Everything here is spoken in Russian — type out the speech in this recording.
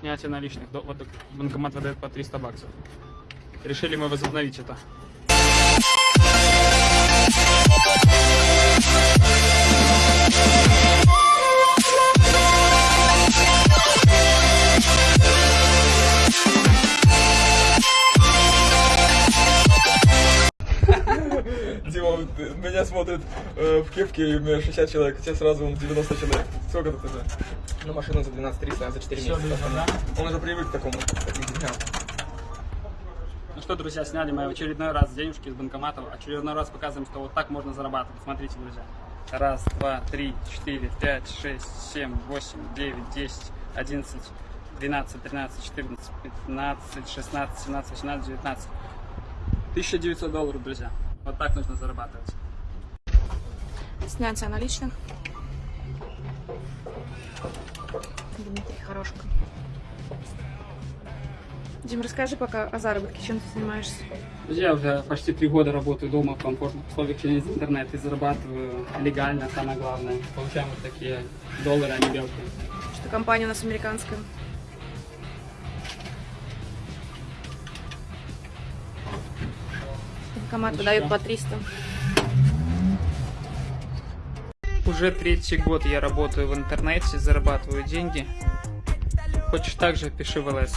Снятие наличных. Банкомат выдает по 300 баксов. Решили мы возобновить это. Э, меня смотрит э, в кепке, у меня 60 человек, тебе сразу вон 90 человек. Сколько тут уже? Ну, машину за 12 300, а за 4 Всё, месяца. Он уже привык к такому, к таким деньгам. Ну что, друзья, сняли мы в очередной раз денежки из банкоматов. Очередной раз показываем, что вот так можно зарабатывать. Смотрите, друзья. Раз, два, три, четыре, пять, шесть, семь, восемь, девять, десять, одиннадцать, двенадцать, тринадцать, четырнадцать, пятнадцать, шестнадцать, семнадцать, восемнадцать, девятнадцать. 1900 долларов, друзья. Вот так нужно зарабатывать. Снятие наличных. Дмитрий Хорошко. Дим, расскажи пока о заработке, чем ты занимаешься? Я уже почти три года работаю дома в комфортных условиях через интернет и зарабатываю легально, самое главное. Получаем вот такие доллары, а не белки. Что компания у нас американская. Банкомат выдают что? по 300. Уже третий год я работаю в интернете, зарабатываю деньги. Хочешь так же, пиши в ЛС.